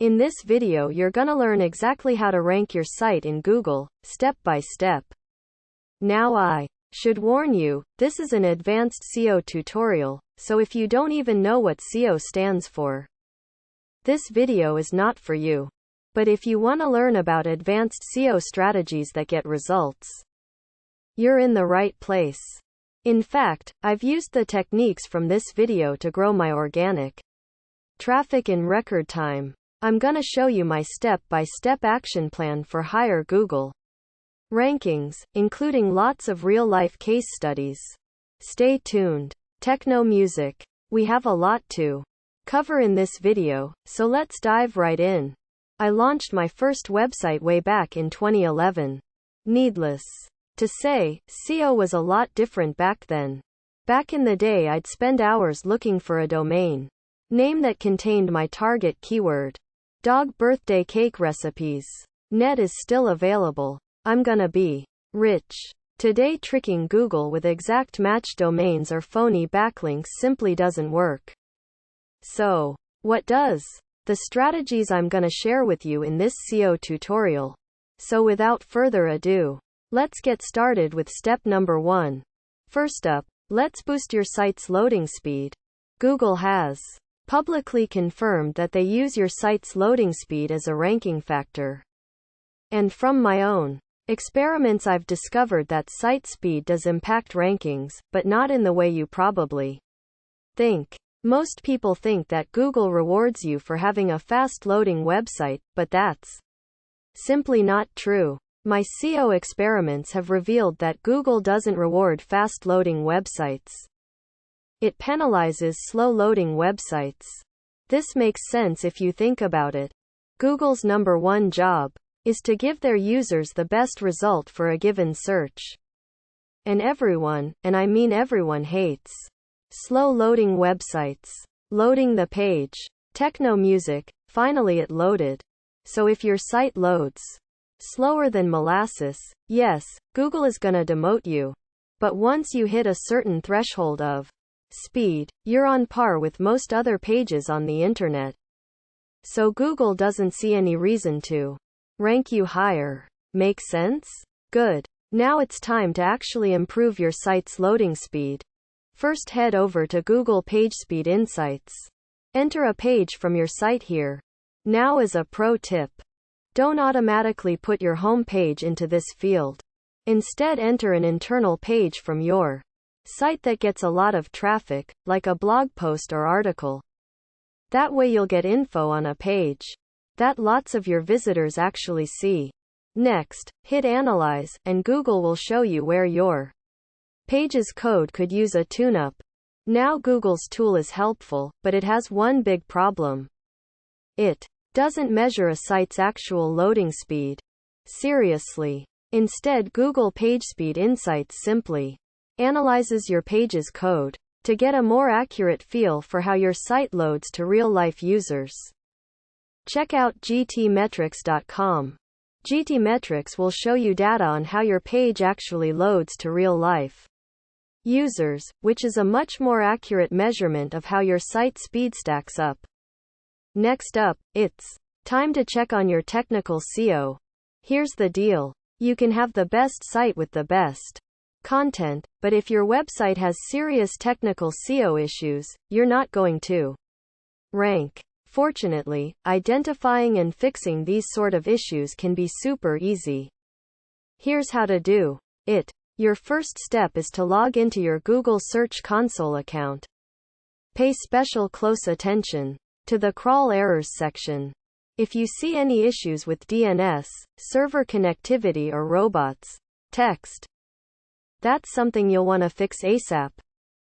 In this video you're gonna learn exactly how to rank your site in Google, step by step. Now I should warn you, this is an advanced SEO tutorial, so if you don't even know what SEO stands for, this video is not for you. But if you want to learn about advanced SEO strategies that get results, you're in the right place. In fact, I've used the techniques from this video to grow my organic traffic in record time. I'm gonna show you my step-by-step action plan for higher Google rankings, including lots of real-life case studies. Stay tuned. Techno music. We have a lot to cover in this video, so let's dive right in. I launched my first website way back in 2011. Needless to say, SEO was a lot different back then. Back in the day I'd spend hours looking for a domain name that contained my target keyword. Dog birthday cake recipes. Net is still available. I'm gonna be rich. Today tricking Google with exact match domains or phony backlinks simply doesn't work. So, what does? The strategies I'm gonna share with you in this SEO tutorial. So without further ado, let's get started with step number 1. First up, let's boost your site's loading speed. Google has publicly confirmed that they use your site's loading speed as a ranking factor. And from my own experiments, I've discovered that site speed does impact rankings, but not in the way you probably think. Most people think that Google rewards you for having a fast loading website, but that's simply not true. My SEO experiments have revealed that Google doesn't reward fast loading websites. It penalizes slow-loading websites. This makes sense if you think about it. Google's number one job is to give their users the best result for a given search. And everyone, and I mean everyone hates slow-loading websites. Loading the page. Techno music, finally it loaded. So if your site loads slower than molasses, yes, Google is gonna demote you. But once you hit a certain threshold of speed, you're on par with most other pages on the internet. So Google doesn't see any reason to rank you higher. Make sense? Good. Now it's time to actually improve your site's loading speed. First head over to Google PageSpeed Insights. Enter a page from your site here. Now as a pro tip. Don't automatically put your home page into this field. Instead enter an internal page from your Site that gets a lot of traffic, like a blog post or article. That way you'll get info on a page that lots of your visitors actually see. Next, hit Analyze, and Google will show you where your page's code could use a tune-up. Now Google's tool is helpful, but it has one big problem. It doesn't measure a site's actual loading speed. Seriously. Instead Google PageSpeed Insights simply analyzes your page's code to get a more accurate feel for how your site loads to real-life users. Check out gtmetrix.com. GTmetrix will show you data on how your page actually loads to real-life users, which is a much more accurate measurement of how your site speed stacks up. Next up, it's time to check on your technical SEO. Here's the deal. You can have the best site with the best content, but if your website has serious technical SEO issues, you're not going to rank. Fortunately, identifying and fixing these sort of issues can be super easy. Here's how to do it. Your first step is to log into your Google Search Console account. Pay special close attention to the crawl errors section. If you see any issues with DNS, server connectivity or robots, text, that's something you'll want to fix ASAP.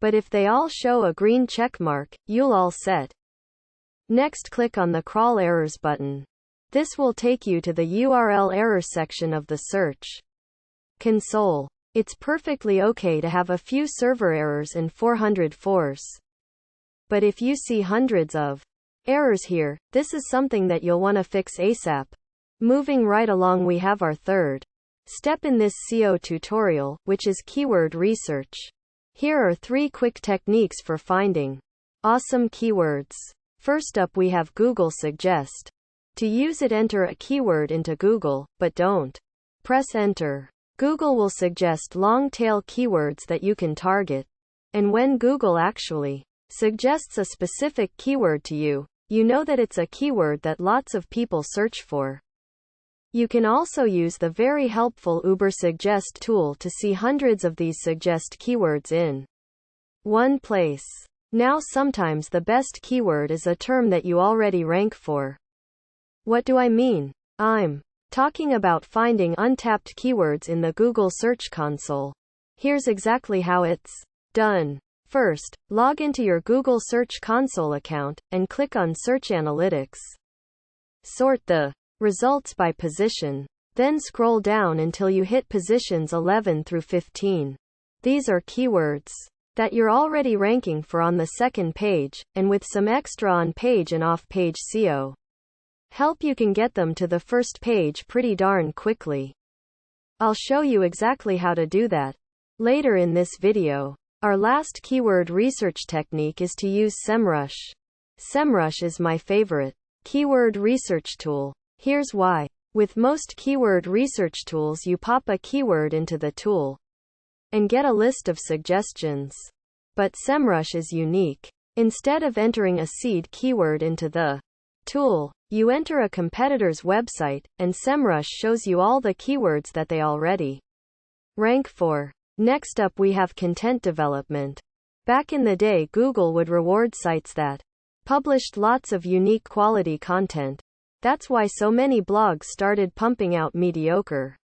But if they all show a green check mark, you'll all set. Next click on the Crawl Errors button. This will take you to the URL error section of the search console. It's perfectly okay to have a few server errors in 400 force. But if you see hundreds of errors here, this is something that you'll want to fix ASAP. Moving right along we have our third Step in this SEO tutorial, which is keyword research. Here are three quick techniques for finding awesome keywords. First up we have Google Suggest. To use it enter a keyword into Google, but don't press enter. Google will suggest long tail keywords that you can target. And when Google actually suggests a specific keyword to you, you know that it's a keyword that lots of people search for. You can also use the very helpful Ubersuggest tool to see hundreds of these suggest keywords in one place. Now sometimes the best keyword is a term that you already rank for. What do I mean? I'm talking about finding untapped keywords in the Google Search Console. Here's exactly how it's done. First, log into your Google Search Console account and click on Search Analytics. Sort the results by position. Then scroll down until you hit positions 11 through 15. These are keywords that you're already ranking for on the second page, and with some extra on page and off page SEO help you can get them to the first page pretty darn quickly. I'll show you exactly how to do that later in this video. Our last keyword research technique is to use SEMrush. SEMrush is my favorite keyword research tool. Here's why. With most keyword research tools you pop a keyword into the tool and get a list of suggestions. But SEMrush is unique. Instead of entering a seed keyword into the tool, you enter a competitor's website, and SEMrush shows you all the keywords that they already rank for. Next up we have content development. Back in the day Google would reward sites that published lots of unique quality content. That's why so many blogs started pumping out mediocre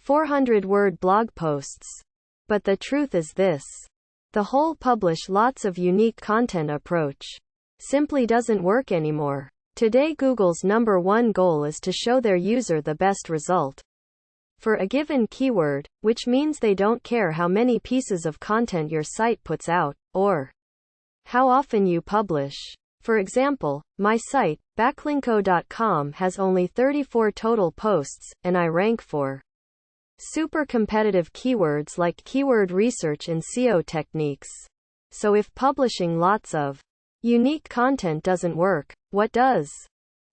400 word blog posts. But the truth is this. The whole publish lots of unique content approach simply doesn't work anymore. Today Google's number one goal is to show their user the best result for a given keyword, which means they don't care how many pieces of content your site puts out, or how often you publish. For example, my site, backlinko.com has only 34 total posts, and I rank for super competitive keywords like keyword research and SEO techniques. So if publishing lots of unique content doesn't work, what does?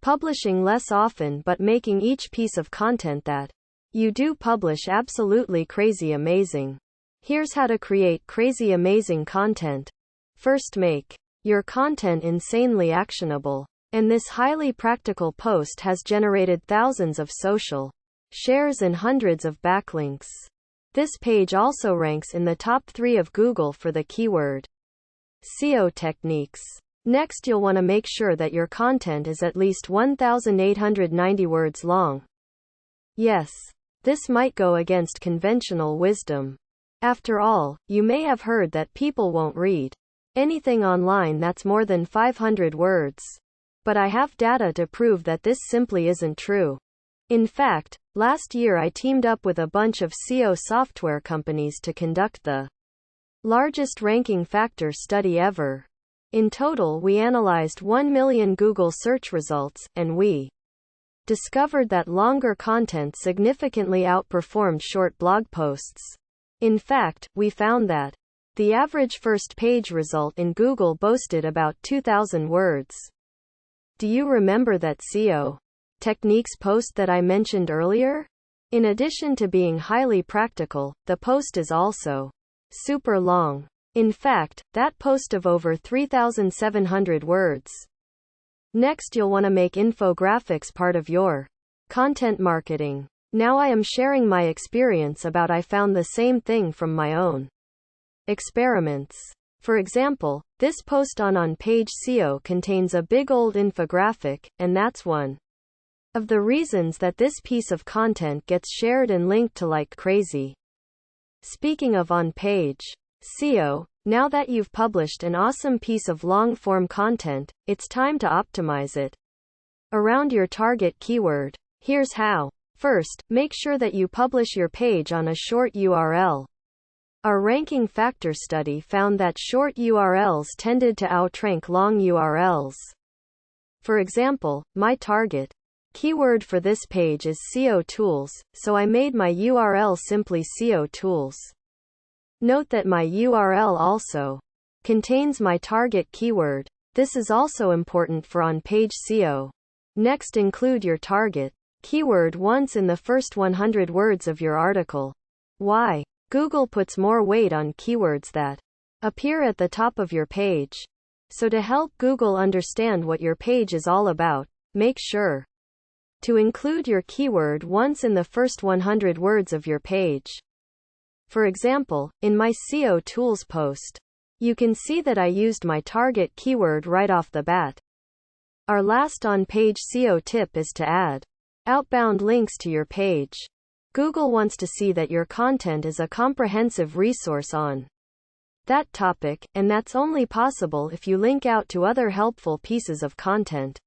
Publishing less often but making each piece of content that you do publish absolutely crazy amazing. Here's how to create crazy amazing content. First make your content insanely actionable. And this highly practical post has generated thousands of social shares and hundreds of backlinks. This page also ranks in the top 3 of Google for the keyword SEO techniques. Next you'll want to make sure that your content is at least 1890 words long. Yes, this might go against conventional wisdom. After all, you may have heard that people won't read anything online that's more than 500 words. But I have data to prove that this simply isn't true. In fact, last year I teamed up with a bunch of SEO software companies to conduct the largest ranking factor study ever. In total we analyzed 1 million Google search results, and we discovered that longer content significantly outperformed short blog posts. In fact, we found that the average first page result in Google boasted about 2,000 words. Do you remember that SEO techniques post that I mentioned earlier? In addition to being highly practical, the post is also super long. In fact, that post of over 3,700 words. Next you'll want to make infographics part of your content marketing. Now I am sharing my experience about I found the same thing from my own experiments. For example, this post on on-page SEO contains a big old infographic, and that's one of the reasons that this piece of content gets shared and linked to like crazy. Speaking of on-page SEO, now that you've published an awesome piece of long-form content, it's time to optimize it around your target keyword. Here's how. First, make sure that you publish your page on a short URL. Our ranking factor study found that short URLs tended to outrank long URLs. For example, my target keyword for this page is SEO tools, so I made my URL simply SEO tools. Note that my URL also contains my target keyword. This is also important for on-page SEO. Next include your target keyword once in the first 100 words of your article. Why? Google puts more weight on keywords that appear at the top of your page. So to help Google understand what your page is all about, make sure to include your keyword once in the first 100 words of your page. For example, in my SEO tools post, you can see that I used my target keyword right off the bat. Our last on-page SEO tip is to add outbound links to your page. Google wants to see that your content is a comprehensive resource on that topic, and that's only possible if you link out to other helpful pieces of content.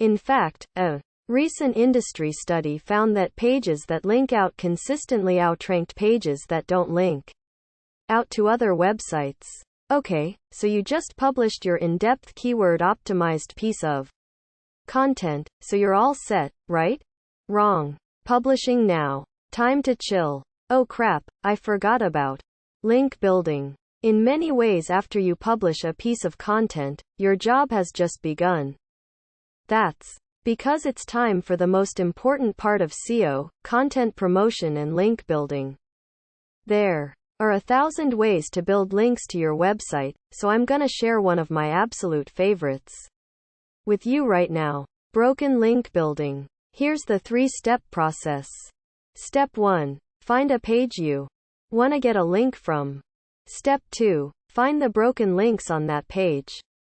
In fact, a recent industry study found that pages that link out consistently outranked pages that don't link out to other websites. Okay, so you just published your in-depth keyword optimized piece of content, so you're all set, right? Wrong. Publishing now. Time to chill. Oh crap, I forgot about link building. In many ways after you publish a piece of content, your job has just begun. That's because it's time for the most important part of SEO, content promotion and link building. There are a thousand ways to build links to your website, so I'm gonna share one of my absolute favorites with you right now. Broken link building. Here's the three-step process. Step 1. Find a page you want to get a link from. Step 2. Find the broken links on that page.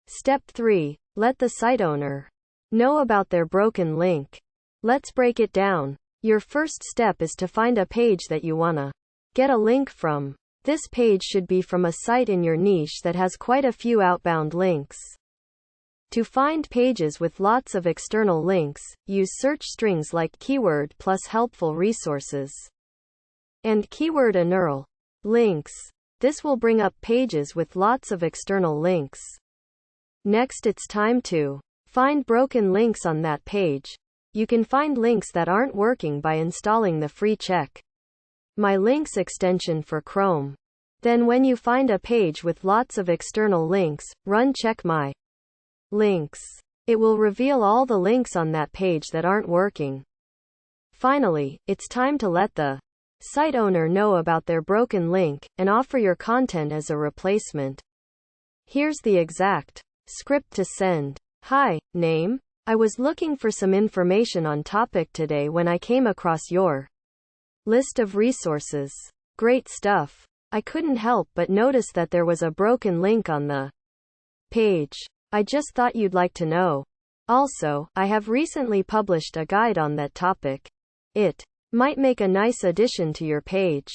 Step 3. Let the site owner know about their broken link. Let's break it down. Your first step is to find a page that you wanna get a link from. This page should be from a site in your niche that has quite a few outbound links. To find pages with lots of external links, use search strings like keyword plus helpful resources and keyword URL links. This will bring up pages with lots of external links. Next it's time to find broken links on that page. You can find links that aren't working by installing the free check my links extension for Chrome. Then when you find a page with lots of external links, run check my links. It will reveal all the links on that page that aren't working. Finally, it's time to let the site owner know about their broken link and offer your content as a replacement. Here's the exact script to send. Hi, name. I was looking for some information on topic today when I came across your list of resources. Great stuff. I couldn't help but notice that there was a broken link on the page. I just thought you'd like to know. Also, I have recently published a guide on that topic. It might make a nice addition to your page.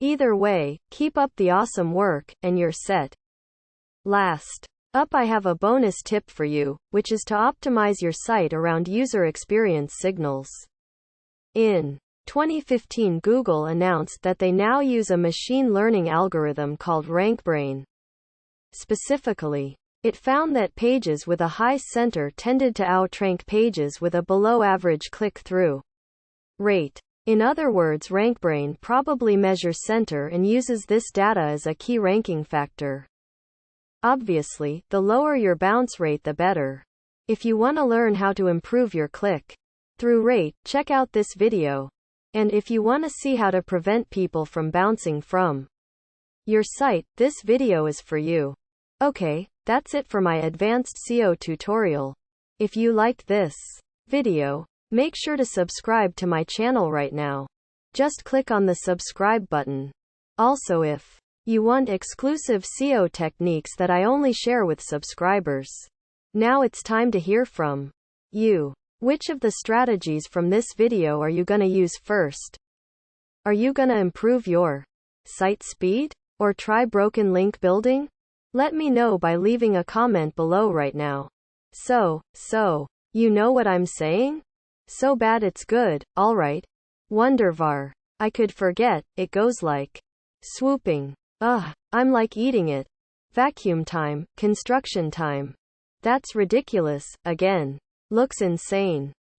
Either way, keep up the awesome work, and you're set. Last up, I have a bonus tip for you, which is to optimize your site around user experience signals. In 2015, Google announced that they now use a machine learning algorithm called RankBrain. Specifically, it found that pages with a high CTR tended to outrank pages with a below average click-through rate. In other words RankBrain probably measures CTR and uses this data as a key ranking factor. Obviously, the lower your bounce rate the better. If you want to learn how to improve your click-through rate, check out this video. And if you want to see how to prevent people from bouncing from your site, this video is for you. Okay, that's it for my advanced SEO tutorial. If you liked this video, make sure to subscribe to my channel right now. Just click on the subscribe button. Also if you want exclusive SEO techniques that I only share with subscribers. Now it's time to hear from you. Which of the strategies from this video are you gonna use first? Are you gonna improve your site speed? Or try broken link building? Let me know by leaving a comment below right now. So, so, you know what I'm saying? So bad it's good, alright. Wondervar. I could forget, it goes like swooping. Ugh, I'm like eating it. Vacuum time, construction time. That's ridiculous, again. Looks insane.